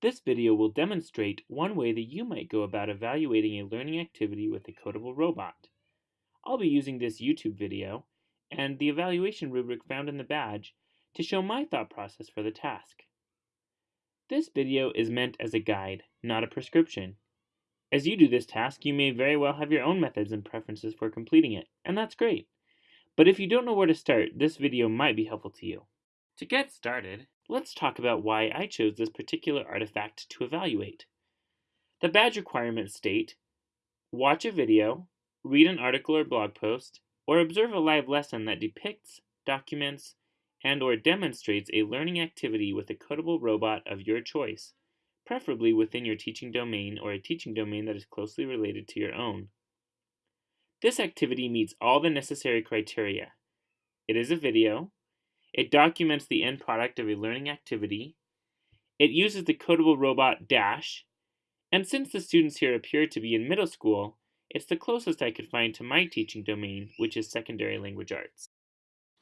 This video will demonstrate one way that you might go about evaluating a learning activity with a codable robot. I'll be using this YouTube video and the evaluation rubric found in the badge to show my thought process for the task. This video is meant as a guide, not a prescription. As you do this task, you may very well have your own methods and preferences for completing it, and that's great. But if you don't know where to start, this video might be helpful to you. To get started, let's talk about why I chose this particular artifact to evaluate. The badge requirements state, watch a video, read an article or blog post, or observe a live lesson that depicts, documents, and or demonstrates a learning activity with a codable robot of your choice, preferably within your teaching domain or a teaching domain that is closely related to your own. This activity meets all the necessary criteria. It is a video, it documents the end product of a learning activity, it uses the codable robot Dash, and since the students here appear to be in middle school, it's the closest I could find to my teaching domain, which is secondary language arts.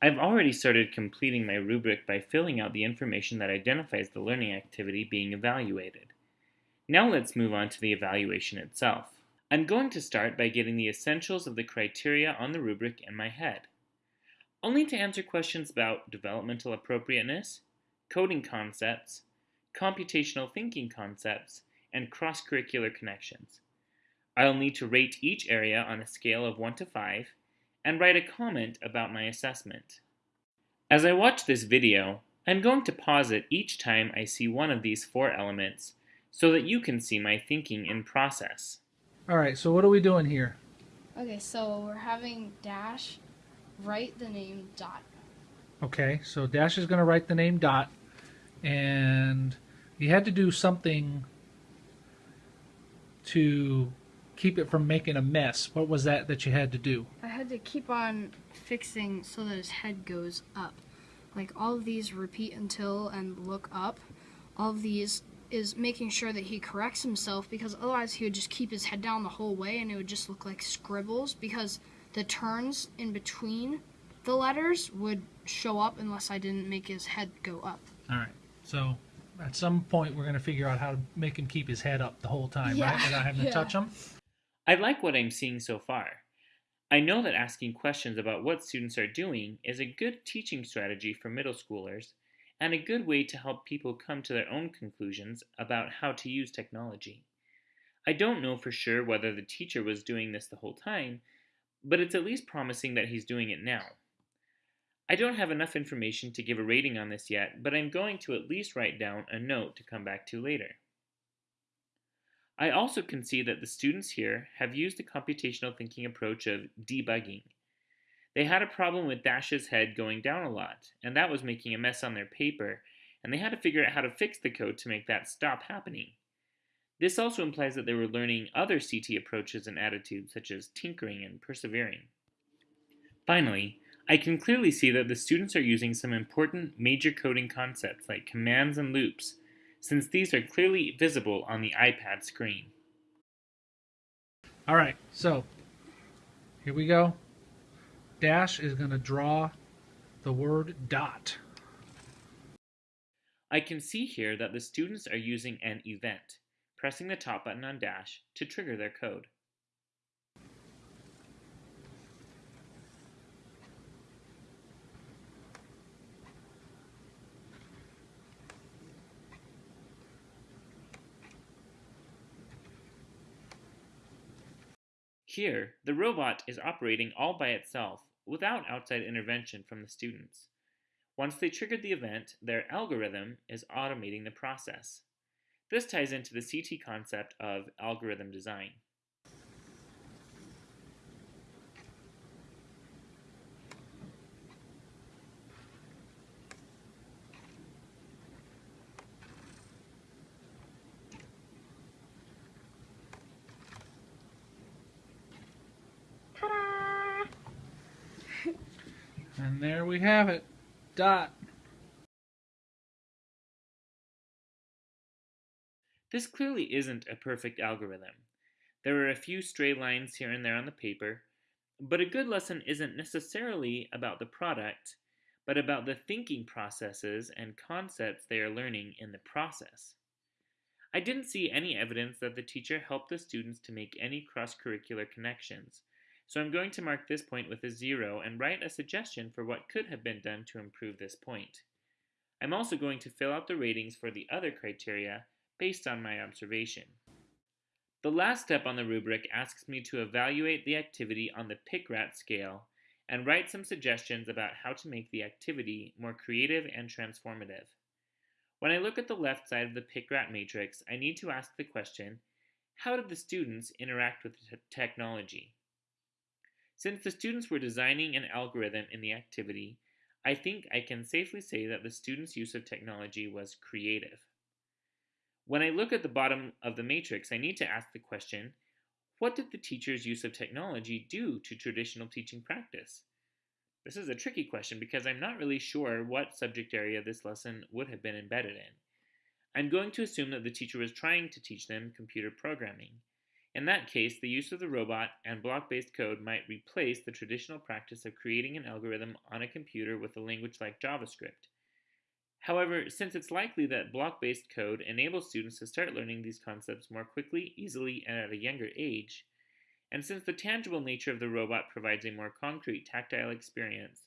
I've already started completing my rubric by filling out the information that identifies the learning activity being evaluated. Now let's move on to the evaluation itself. I'm going to start by getting the essentials of the criteria on the rubric in my head. Only to answer questions about developmental appropriateness, coding concepts, computational thinking concepts, and cross-curricular connections. I'll need to rate each area on a scale of 1 to 5 and write a comment about my assessment. As I watch this video, I'm going to pause it each time I see one of these four elements so that you can see my thinking in process. All right, so what are we doing here? Okay, so we're having Dash write the name Dot. Okay, so Dash is going to write the name Dot, and you had to do something to keep it from making a mess. What was that that you had to do? I had to keep on fixing so that his head goes up. Like all of these repeat until and look up. All of these is making sure that he corrects himself because otherwise he would just keep his head down the whole way and it would just look like scribbles because the turns in between the letters would show up unless I didn't make his head go up. All right, so at some point we're going to figure out how to make him keep his head up the whole time, Yeah, right? Without having to touch him? I like what I'm seeing so far. I know that asking questions about what students are doing is a good teaching strategy for middle schoolers and a good way to help people come to their own conclusions about how to use technology. I don't know for sure whether the teacher was doing this the whole time, but it's at least promising that he's doing it now. I don't have enough information to give a rating on this yet, but I'm going to at least write down a note to come back to later. I also can see that the students here have used the computational thinking approach of debugging. They had a problem with Dash's head going down a lot, and that was making a mess on their paper, and they had to figure out how to fix the code to make that stop happening. This also implies that they were learning other CT approaches and attitudes, such as tinkering and persevering. Finally, I can clearly see that the students are using some important major coding concepts like commands and loops, since these are clearly visible on the iPad screen. All right, so here we go. Dash is going to draw the word dot. I can see here that the students are using an event, pressing the top button on Dash to trigger their code. Here, the robot is operating all by itself without outside intervention from the students. Once they triggered the event, their algorithm is automating the process. This ties into the CT concept of algorithm design. And there we have it. Dot. This clearly isn't a perfect algorithm. There are a few stray lines here and there on the paper, but a good lesson isn't necessarily about the product, but about the thinking processes and concepts they are learning in the process. I didn't see any evidence that the teacher helped the students to make any cross-curricular connections, so I'm going to mark this point with a zero and write a suggestion for what could have been done to improve this point. I'm also going to fill out the ratings for the other criteria based on my observation. The last step on the rubric asks me to evaluate the activity on the PICRAT scale and write some suggestions about how to make the activity more creative and transformative. When I look at the left side of the PICRAT matrix, I need to ask the question, how did the students interact with the technology? Since the students were designing an algorithm in the activity, I think I can safely say that the students' use of technology was creative. When I look at the bottom of the matrix, I need to ask the question, what did the teacher's use of technology do to traditional teaching practice? This is a tricky question because I'm not really sure what subject area this lesson would have been embedded in. I'm going to assume that the teacher was trying to teach them computer programming. In that case, the use of the robot and block-based code might replace the traditional practice of creating an algorithm on a computer with a language like JavaScript. However, since it's likely that block-based code enables students to start learning these concepts more quickly, easily, and at a younger age, and since the tangible nature of the robot provides a more concrete tactile experience,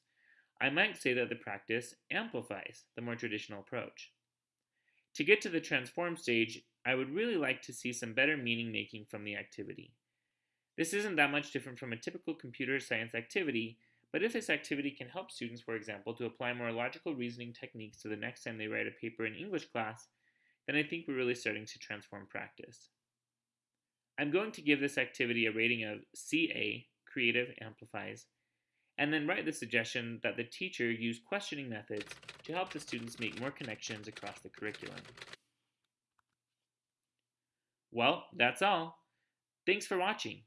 I might say that the practice amplifies the more traditional approach. To get to the transform stage, I would really like to see some better meaning making from the activity. This isn't that much different from a typical computer science activity, but if this activity can help students, for example, to apply more logical reasoning techniques to the next time they write a paper in English class, then I think we're really starting to transform practice. I'm going to give this activity a rating of CA, Creative Amplifies, and then write the suggestion that the teacher use questioning methods to help the students make more connections across the curriculum. Well, that's all. Thanks for watching.